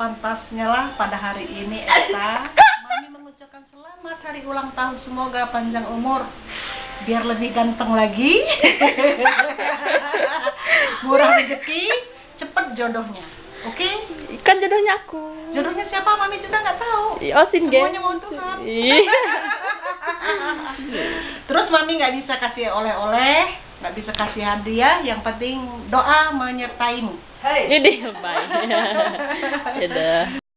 sepantasnya lah pada hari ini Esa. Mami mengucapkan selamat hari ulang tahun. Semoga panjang umur. Biar lebih ganteng lagi. Murah rezeki, cepet jodohnya. Oke? Kan jodohnya aku. Jodohnya siapa? Mami juga nggak tahu. Oh, Sin Geng. Semuanya mau Tuhan. Terus mami nggak bisa kasih oleh-oleh, bisa kasih hadiah. Yang penting doa menyertaimu. Hei. Ini baik. Dadah.